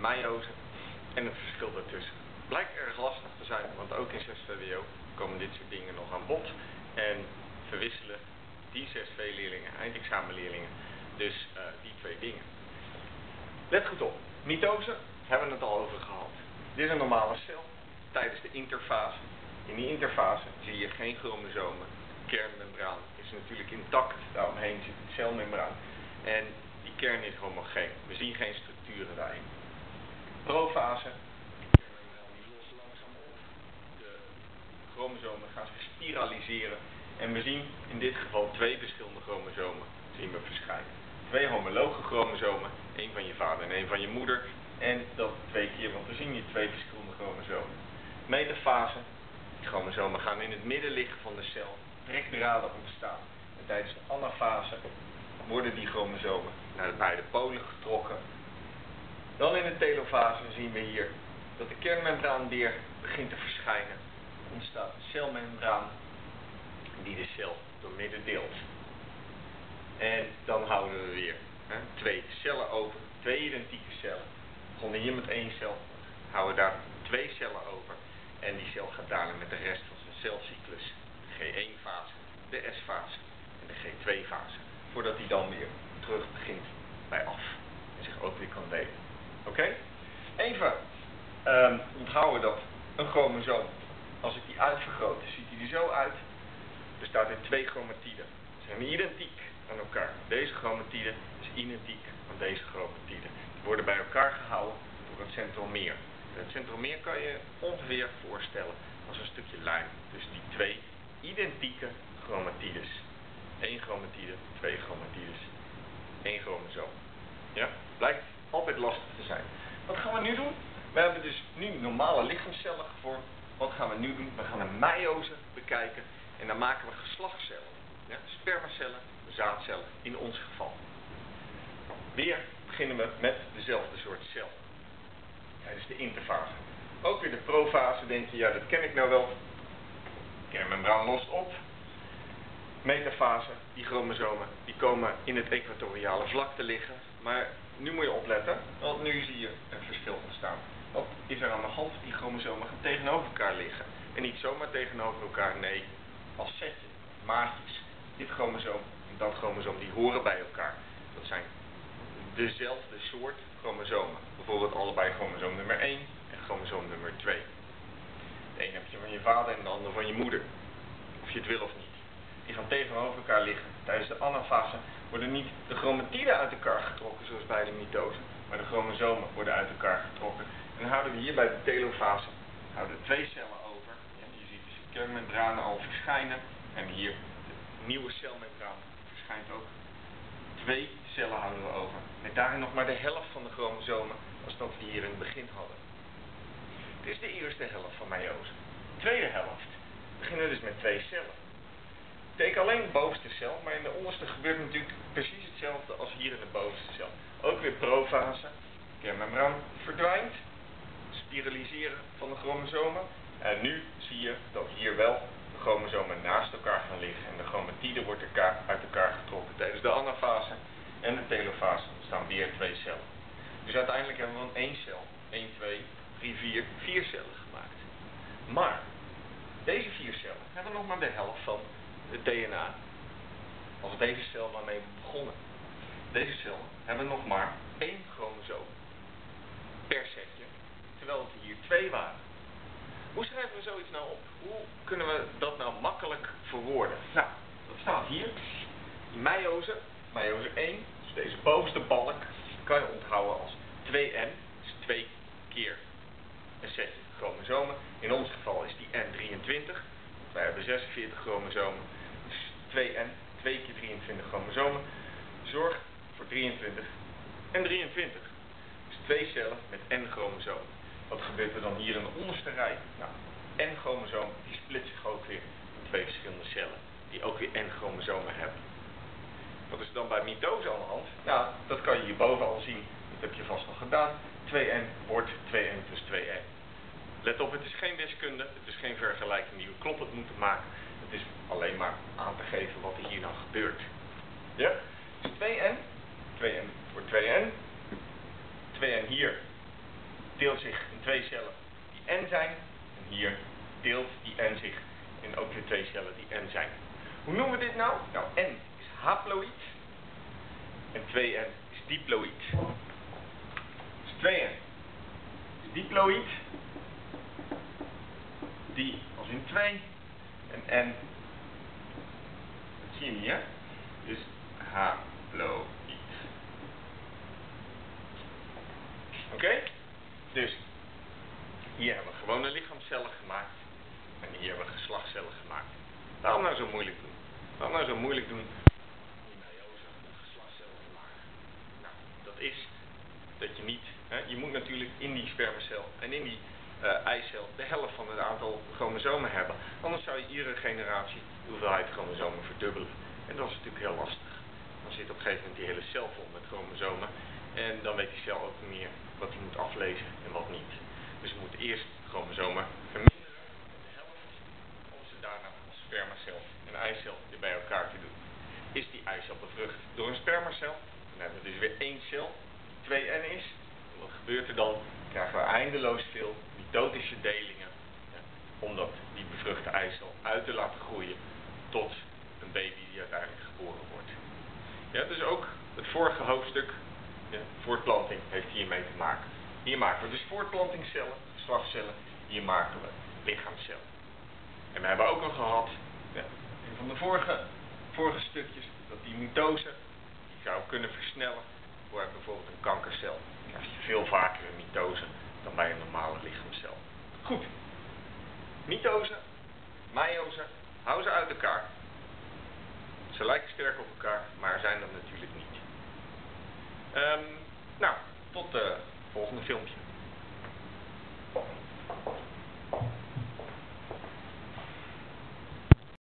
meiose en het verschil daartussen. Blijkt erg lastig te zijn, want ook in 6 VWO komen dit soort dingen nog aan bod. En verwisselen die 6V-leerlingen, eindexamenleerlingen, dus uh, die twee dingen. Let goed op, mitose hebben we het al over gehad. Dit is een normale cel tijdens de interfase. In die interfase zie je geen chromosomen. De kernmembraan is natuurlijk intact, daaromheen zit een celmembraan. En die kern is homogeen. We zien geen structuren daarin. Op. De chromosomen gaan zich spiraliseren. En we zien in dit geval twee verschillende chromosomen zien we verschijnen. Twee homologe chromosomen, één van je vader en één van je moeder. En dat twee keer, want we zien hier twee verschillende chromosomen. Metafase, die chromosomen gaan in het midden liggen van de cel. Trekdraden ontstaan. En tijdens de anafase worden die chromosomen naar de beide polen getrokken. Dan in de telofase zien we hier dat de kernmembraan weer begint te verschijnen. Er ontstaat een celmembraan die de cel doormidden deelt. En dan houden we weer hè, twee cellen over, twee identieke cellen. We begonnen hier met één cel, houden daar twee cellen over. En die cel gaat daarna met de rest van zijn celcyclus, de G1-fase, de S-fase en de G2-fase. Voordat hij dan weer terug begint bij af en zich ook weer kan delen. Oké? Even um, onthouden dat een chromosoom, als ik die uitvergroot, ziet hij er zo uit bestaat uit twee chromatiden. Ze zijn identiek aan elkaar. Deze chromatide is identiek aan deze chromatide. Die worden bij elkaar gehouden door het centromeer. Het centromeer kan je ongeveer voorstellen als een stukje lijm. Dus die twee identieke chromatides. Eén chromatide, twee chromatides, één chromosoom. Ja? Blijkt altijd lastig te zijn. Wat gaan we nu doen? We hebben dus nu normale lichaamscellen gevormd. Wat gaan we nu doen? We gaan een meiose bekijken. En dan maken we geslachtscellen. Ja, spermacellen, zaadcellen in ons geval. Weer beginnen we met dezelfde soort cel. Tijdens de interfase. Ook weer de profase denk je, ja dat ken ik nou wel. Kernmembraan lost op. Metafase, die chromosomen, die komen in het equatoriale vlak te liggen. Maar nu moet je opletten, want nu zie je een verschil ontstaan. Wat is er aan de hand? Die chromosomen gaan tegenover elkaar liggen. En niet zomaar tegenover elkaar, nee, als setje, maatjes. Dit chromosoom en dat chromosoom, die horen bij elkaar. Dat zijn dezelfde soort chromosomen. Bijvoorbeeld allebei chromosoom nummer 1 en chromosoom nummer 2. De een heb je van je vader en de ander van je moeder. Of je het wil of niet. Die gaan tegenover elkaar liggen. Tijdens de anafase worden niet de chromatiden uit elkaar getrokken, zoals bij de mitose, maar de chromosomen worden uit elkaar getrokken. En dan houden we hier bij de telofase houden twee cellen over. je ziet dus de kernmembranen al verschijnen. En hier de nieuwe celmembraan verschijnt ook. Twee cellen houden we over. Met daarin nog maar de helft van de chromosomen als dat we hier in het begin hadden. Dit is de eerste helft van meiose. De tweede helft beginnen dus met twee cellen. Teken alleen de bovenste cel, maar in de onderste gebeurt natuurlijk precies hetzelfde als hier in de bovenste cel. Ook weer profase. Kernmembraan verdwijnt. Spiraliseren van de chromosomen. En nu zie je dat hier wel de chromosomen naast elkaar gaan liggen. En de chromatide wordt uit elkaar getrokken tijdens de anafase en de telofase staan weer twee cellen. Dus uiteindelijk hebben we dan één cel, 1, 2, 3, 4, vier cellen gemaakt. Maar deze vier cellen hebben nog maar de helft van het DNA. Als deze cel waarmee we begonnen. Deze cellen hebben nog maar één chromosoom per setje, terwijl het hier twee waren. Hoe schrijven we zoiets nou op? Hoe kunnen we dat nou makkelijk verwoorden? Nou, dat staat hier. Die meiose, meiose 1, dus deze bovenste balk, kan je onthouden als 2n, dus 2 keer een setje chromosomen. In ons geval is die n 23, wij hebben 46 chromosomen. Dus 2n, 2 keer 23 chromosomen, zorgt voor 23 en 23. Dus twee cellen met n chromosomen. Wat gebeurt er dan hier in de onderste rij? Nou, N-chromosoom die split zich ook weer in twee verschillende cellen, die ook weer N-chromosomen hebben. Wat is dan bij mitose aan de hand? Nou, dat kan je hierboven al zien. Dat heb je vast al gedaan. 2N wordt 2N plus 2N. Let op, het is geen wiskunde, het is geen vergelijking die we kloppend moeten maken. Het is alleen maar aan te geven wat er hier nou gebeurt. Ja? Dus 2N, 2N wordt 2N, 2N hier deelt zich in twee cellen die N zijn. En hier deelt die N zich in ook weer twee cellen die N zijn. Hoe noemen we dit nou? Nou, N is haploïd en 2N is diploïd. Dus 2N is diploïd, die als in 2 en N, dat zie je niet is haploïd. Oké? Dus hier hebben we gewone lichaamcellen gemaakt en hier hebben we geslachtscellen gemaakt. Waarom nou zo moeilijk doen? Waarom nou zo moeilijk doen? Nou, dat is dat je niet, hè, je moet natuurlijk in die spermacel en in die uh, eicel de helft van het aantal chromosomen hebben. Anders zou je iedere generatie de hoeveelheid chromosomen verdubbelen. En dat is natuurlijk heel lastig. Dan zit op een gegeven moment die hele cel vol met chromosomen. En dan weet die cel ook meer wat hij moet aflezen en wat niet. Dus we moeten eerst chromosomen verminderen de helft, om ze daarna als spermacel en eicel weer bij elkaar te doen. Is die eicel bevrucht door een spermacel, dan hebben we dus weer één cel, die 2N is. Wat gebeurt er? Dan krijgen we eindeloos veel mitotische delingen, ja, omdat die bevruchte eicel uit te laten groeien tot een baby die uiteindelijk geboren wordt. Ja, dus ook het vorige hoofdstuk de voortplanting heeft hiermee te maken. Hier maken we dus voortplantingscellen, geslachtscellen, hier maken we lichaamcellen. En we hebben ook al gehad, ja, een van de vorige, vorige stukjes, dat die mitose, die zou kunnen versnellen voor bijvoorbeeld een kankercel. Dan krijg je veel vaker een mitose dan bij een normale lichaamcel. Goed. Mitose, meiose, hou ze uit elkaar. Ze lijken sterk op elkaar, maar zijn dat natuurlijk niet. Um, nou, tot het uh, volgende filmpje.